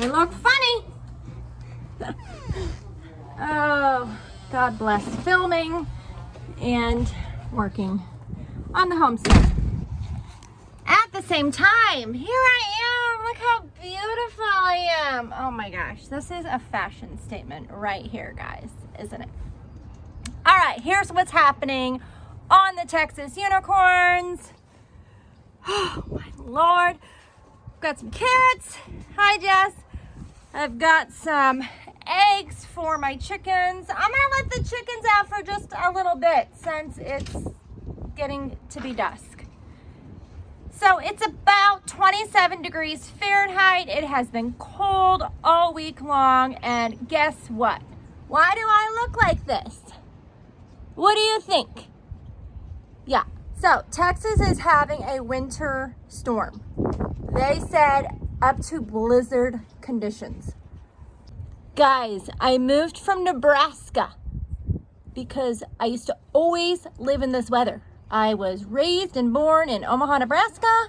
I look funny. oh, God bless filming and working on the homestead. At the same time, here I am. Look how beautiful I am. Oh my gosh, this is a fashion statement right here, guys, isn't it? All right, here's what's happening on the Texas Unicorns. Oh my Lord. Got some carrots. Hi, Jess. I've got some eggs for my chickens. I'm gonna let the chickens out for just a little bit since it's getting to be dusk. So it's about 27 degrees Fahrenheit. It has been cold all week long. And guess what? Why do I look like this? What do you think? Yeah, so Texas is having a winter storm. They said up to blizzard conditions. Guys, I moved from Nebraska because I used to always live in this weather. I was raised and born in Omaha, Nebraska.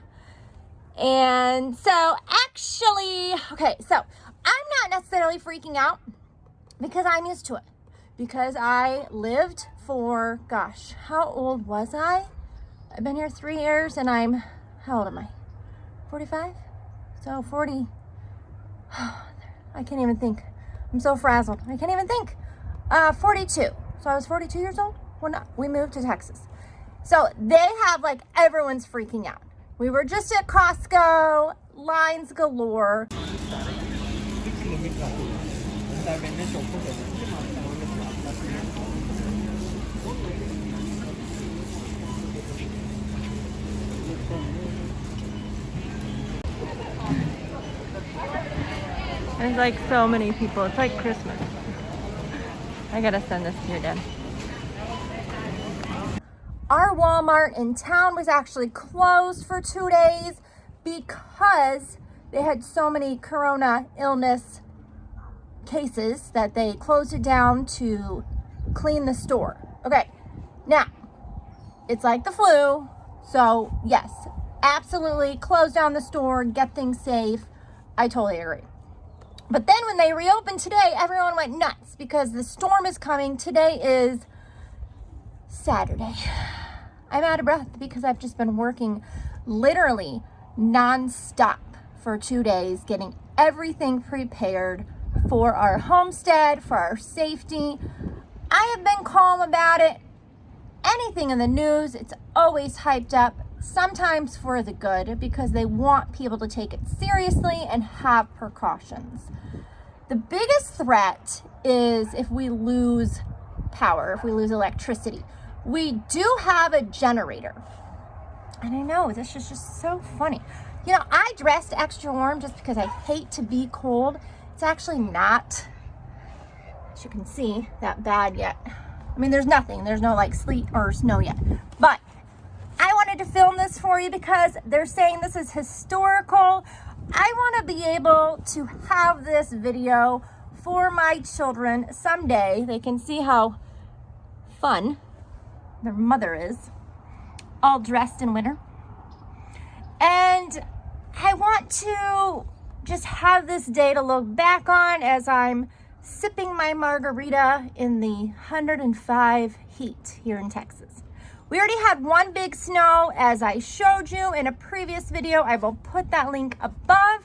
And so actually, okay, so I'm not necessarily freaking out because I'm used to it. Because I lived for, gosh, how old was I? I've been here three years and I'm, how old am I? 45? So 40, I can't even think. I'm so frazzled. I can't even think. Uh, 42. So I was 42 years old when we moved to Texas. So they have like, everyone's freaking out. We were just at Costco, lines galore. There's like so many people. It's like Christmas. I gotta send this to your dad. Our Walmart in town was actually closed for two days because they had so many corona illness cases that they closed it down to clean the store. Okay, now, it's like the flu. So yes, absolutely close down the store, get things safe. I totally agree. But then when they reopened today, everyone went nuts because the storm is coming. Today is Saturday. I'm out of breath because I've just been working literally nonstop for two days, getting everything prepared for our homestead, for our safety. I have been calm about it. Anything in the news, it's always hyped up, sometimes for the good because they want people to take it seriously and have precautions. The biggest threat is if we lose power, if we lose electricity. We do have a generator. And I know, this is just so funny. You know, I dressed extra warm just because I hate to be cold. It's actually not, as you can see, that bad yet. I mean, there's nothing. There's no like sleet or snow yet. But to film this for you because they're saying this is historical. I want to be able to have this video for my children someday. They can see how fun their mother is, all dressed in winter. And I want to just have this day to look back on as I'm sipping my margarita in the 105 heat here in Texas. We already had one big snow as I showed you in a previous video. I will put that link above.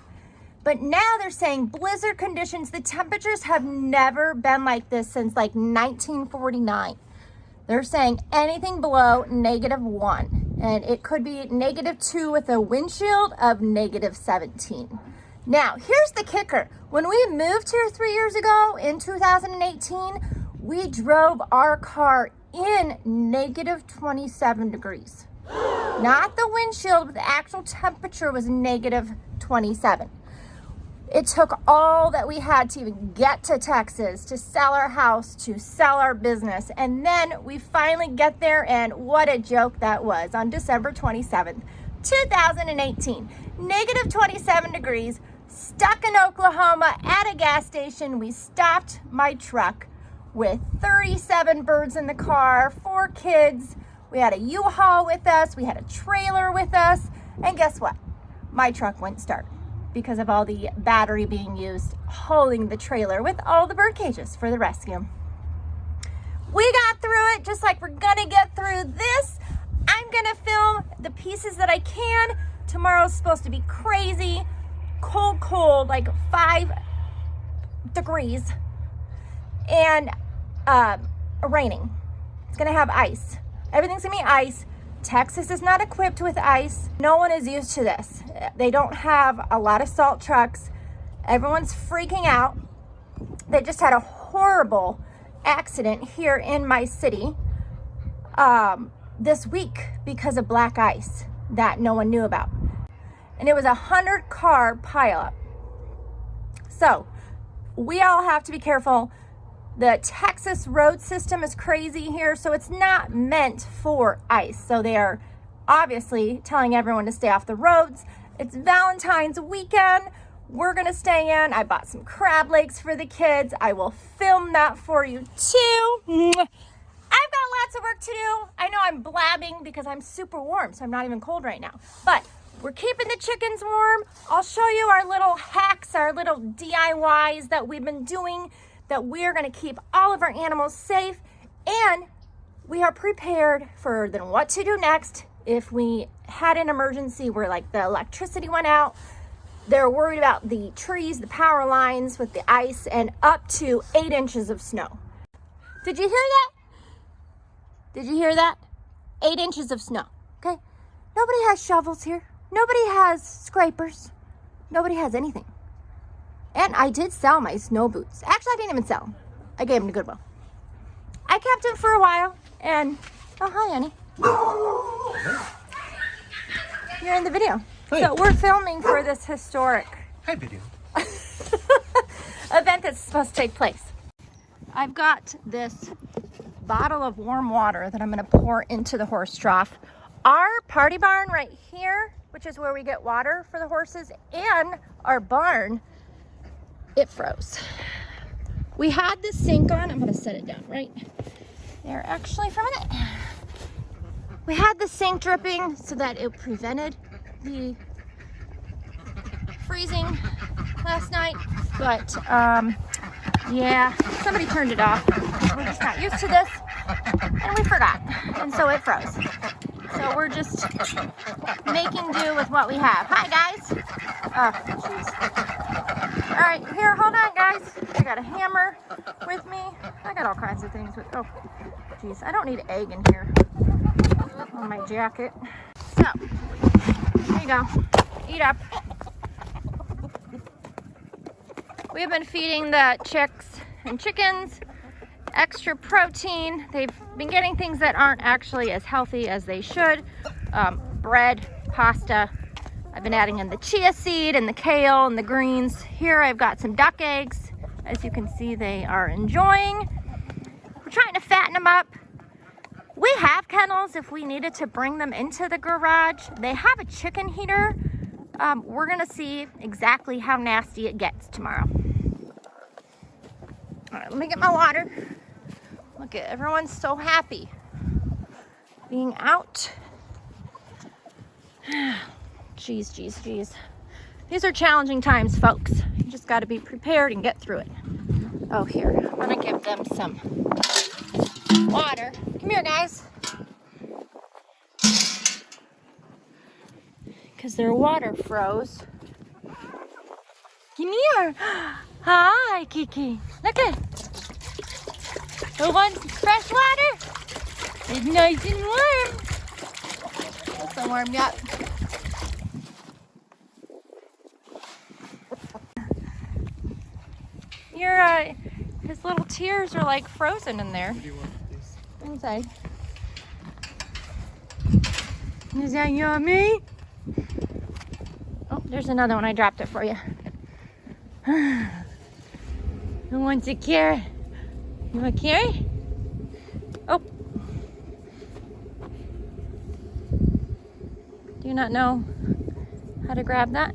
But now they're saying blizzard conditions, the temperatures have never been like this since like 1949. They're saying anything below negative one, and it could be negative two with a wind chill of negative 17. Now, here's the kicker. When we moved here three years ago in 2018, we drove our car in negative 27 degrees. Not the wind chill, but the actual temperature was negative 27. It took all that we had to even get to Texas, to sell our house, to sell our business. And then we finally get there and what a joke that was on December 27th, 2018. Negative 27 degrees, stuck in Oklahoma at a gas station. We stopped my truck with 37 birds in the car, four kids. We had a U-Haul with us. We had a trailer with us. And guess what? My truck wouldn't start. because of all the battery being used hauling the trailer with all the bird cages for the rescue. We got through it just like we're gonna get through this. I'm gonna film the pieces that I can. Tomorrow's supposed to be crazy, cold, cold, like five degrees and uh, raining. It's gonna have ice. Everything's gonna be ice. Texas is not equipped with ice. No one is used to this. They don't have a lot of salt trucks. Everyone's freaking out. They just had a horrible accident here in my city um, this week because of black ice that no one knew about. And it was a hundred car pileup. So we all have to be careful. The Texas road system is crazy here, so it's not meant for ice. So they are obviously telling everyone to stay off the roads. It's Valentine's weekend. We're gonna stay in. I bought some crab legs for the kids. I will film that for you too. I've got lots of work to do. I know I'm blabbing because I'm super warm, so I'm not even cold right now. But we're keeping the chickens warm. I'll show you our little hacks, our little DIYs that we've been doing that we are going to keep all of our animals safe and we are prepared for then what to do next. If we had an emergency where like the electricity went out they're worried about the trees the power lines with the ice and up to eight inches of snow. Did you hear that? Did you hear that? Eight inches of snow okay? Nobody has shovels here. Nobody has scrapers. Nobody has anything and I did sell my snow boots. Actually, I didn't even sell. I gave them to Goodwill. I kept them for a while and, oh, hi, Annie. You're in the video. Hi. So we're filming for this historic Hi, video. event that's supposed to take place. I've got this bottle of warm water that I'm gonna pour into the horse trough. Our party barn right here, which is where we get water for the horses, and our barn it froze. We had the sink on. I'm gonna set it down right there actually for a minute. We had the sink dripping so that it prevented the freezing last night, but um, yeah, somebody turned it off. We're just not used to this and we forgot, and so it froze. So we're just making do with what we have. Hi guys. Oh. All right, here, hold on guys. I got a hammer with me. I got all kinds of things with, oh, jeez. I don't need egg in here on my jacket. So, there you go. Eat up. We've been feeding the chicks and chickens extra protein. They've been getting things that aren't actually as healthy as they should. Um, bread, pasta. I've been adding in the chia seed and the kale and the greens. Here I've got some duck eggs. As you can see, they are enjoying. We're trying to fatten them up. We have kennels if we needed to bring them into the garage. They have a chicken heater. Um, we're gonna see exactly how nasty it gets tomorrow. All right, let me get my water. Look at everyone's so happy being out. Jeez, jeez, jeez. These are challenging times, folks. You just got to be prepared and get through it. Oh, here. I'm going to give them some water. Come here, guys. Because their water froze. Come here. Hi, Kiki. Look at who wants fresh water? It's nice and warm. It's so warm yet. Your uh, his little tears are like frozen in there. Inside. Is that yummy? Oh, there's another one. I dropped it for you. Who wants a carrot? You want a carry? Oh. Do you not know how to grab that?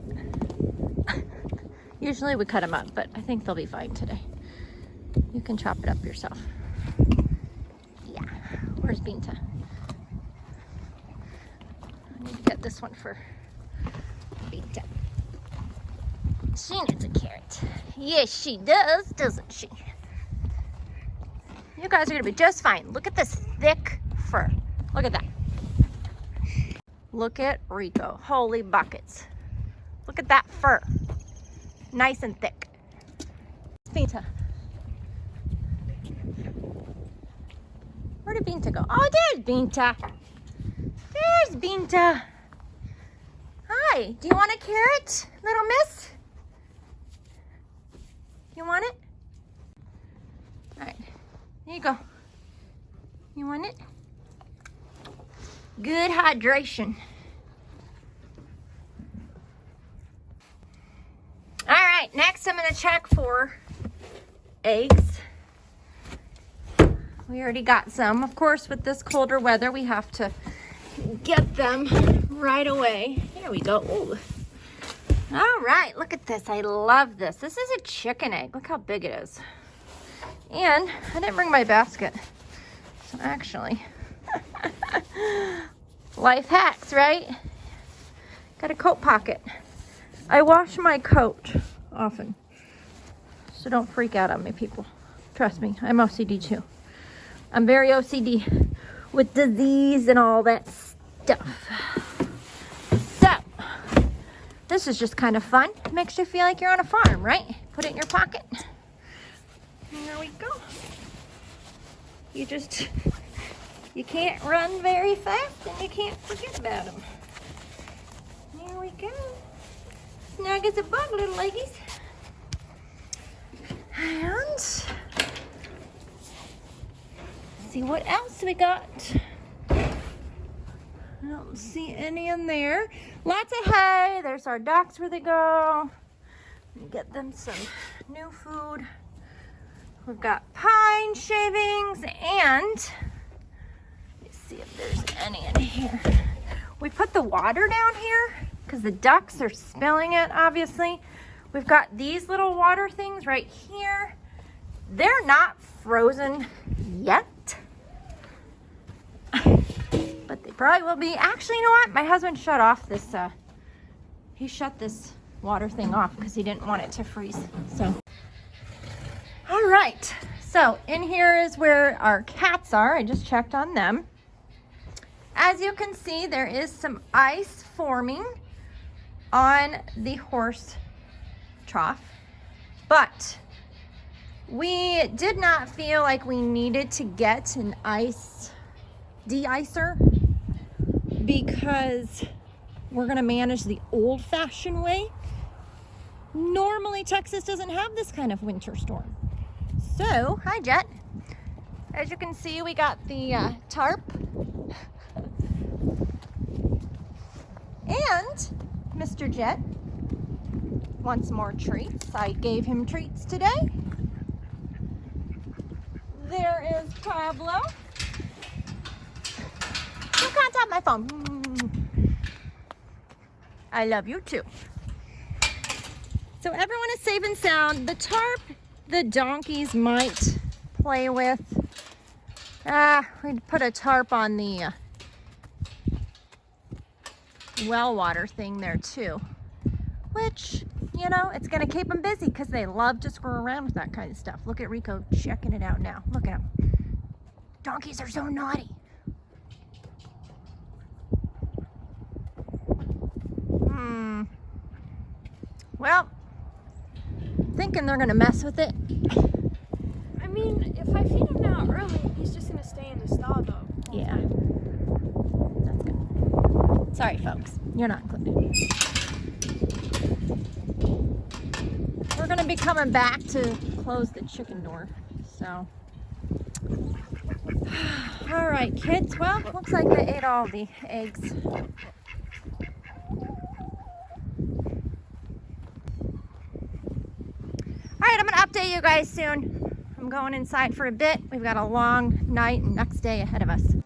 Usually we cut them up, but I think they'll be fine today. You can chop it up yourself. Yeah. Where's Binta? I need to get this one for Binta. She needs a carrot. Yes, she does, doesn't she? You guys are gonna be just fine. Look at this thick fur. Look at that. Look at Rico. Holy buckets. Look at that fur. Nice and thick. Binta. Where did Binta go? Oh, there's Binta. There's Binta. Hi, do you want a carrot, little miss? You want it? All right, here you go. You want it? Good hydration. All right, next I'm gonna check for eggs. We already got some. Of course, with this colder weather, we have to get them right away. Here we go. Ooh. All right, look at this. I love this. This is a chicken egg. Look how big it is. And I didn't bring my basket. So actually, life hacks, right? Got a coat pocket. I wash my coat often. So don't freak out on me, people. Trust me, I'm OCD too. I'm very OCD with disease and all that stuff. So, this is just kind of fun. Makes you feel like you're on a farm, right? Put it in your pocket. There we go. You just, you can't run very fast and you can't forget about them. There we go. Snug as a bug, little leggies. And see what else we got. I don't see any in there. Lots of hay. There's our ducks where they go. Get them some new food. We've got pine shavings and let's see if there's any in here. We put the water down here because the ducks are spilling it, obviously. We've got these little water things right here. They're not frozen yet but they probably will be. Actually, you know what? My husband shut off this, uh, he shut this water thing off because he didn't want it to freeze. So, all right. So in here is where our cats are. I just checked on them. As you can see, there is some ice forming on the horse trough, but we did not feel like we needed to get an ice de-icer because we're to manage the old-fashioned way. Normally, Texas doesn't have this kind of winter storm. So, hi, Jet. As you can see, we got the uh, tarp. and Mr. Jet wants more treats. I gave him treats today. There is Pablo. You can't tap my phone. I love you too. So everyone is safe and sound. The tarp the donkeys might play with. Ah, we'd put a tarp on the uh, well water thing there too. Which, you know, it's going to keep them busy because they love to screw around with that kind of stuff. Look at Rico checking it out now. Look at him. Donkeys are so naughty. Hmm. Well, thinking they're gonna mess with it. I mean, if I feed him now early, he's just gonna stay in the stall though. Yeah. Good. Sorry, folks. You're not included. We're gonna be coming back to close the chicken door, so. All right, kids. Well, looks like they ate all the eggs. All right, I'm gonna update you guys soon. I'm going inside for a bit. We've got a long night and next day ahead of us.